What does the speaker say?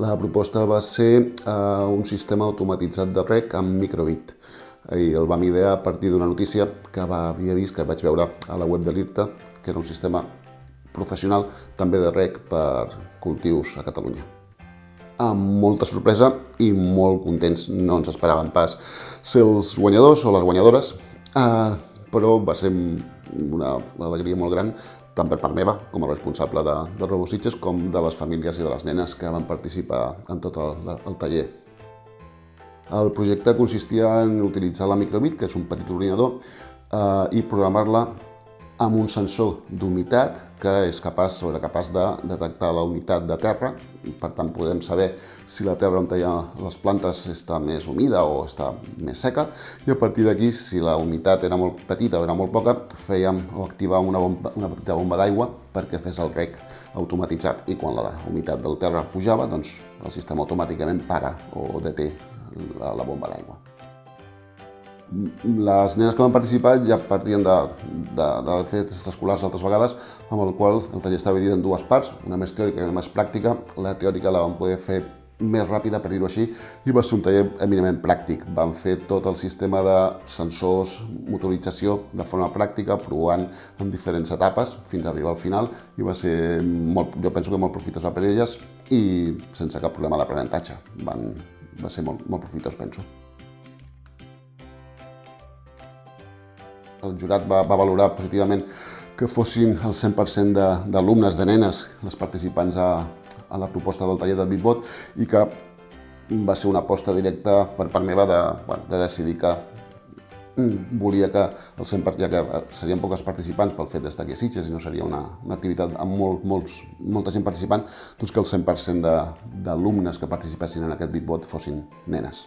La proposta va ser eh, un sistema automatitzat de rec amb microbit. I el vam idear a partir d'una notícia que va, havia vist, que vaig veure a la web de l'IRTA, que era un sistema professional també de rec per cultius a Catalunya. Amb molta sorpresa i molt contents, no ens esperàvem pas ser els guanyadors o les guanyadores, eh, però va ser una alegria molt gran tant per part meva, com a responsable de, de Robositges, com de les famílies i de les nenes que van participar en tot el, el taller. El projecte consistia en utilitzar la microbit, que és un petit ordinador, eh, i programar-la amb un sensor d'humitat que és capaç, era capaç de detectar la humitat de terra. Per tant podem saber si la terra on hi ha les plantes està més humida o està més seca. I a partir d'aquí, si la humitat era molt petita o era molt poca, fèiem o activàvem una, bomba, una petita bomba d'aigua perquè fes el rec automatitzat. I quan la humitat del terra pujava, doncs el sistema automàticament para o deté la, la bomba d'aigua les nenes que van participar ja partien de, de, de fets escolars altres vegades, amb el qual el taller estava dividit en dues parts, una més teòrica i una més pràctica. La teòrica la vam poder fer més ràpida, per dir-ho així, i va ser un taller eminentment pràctic. Vam fer tot el sistema de sensors, motorització de forma pràctica, provant en diferents etapes fins a arribar al final, i va ser, molt, jo penso que molt profitosa per elles i sense cap problema d'aprenentatge. Va ser molt, molt profitós, penso. El jurat va, va valorar positivament que fossin el 100% d'alumnes, de, de nenes, les participants a, a la proposta del taller del Bitbot i que va ser una aposta directa per part meva de, bueno, de decidir que mm, volia que el 100%, ja que serien poques participants pel fet d'estar aquí a Sitges i no seria una, una activitat amb molt, molts, molta gent participant, doncs que el 100% d'alumnes que participessin en aquest Bitbot fossin nenes.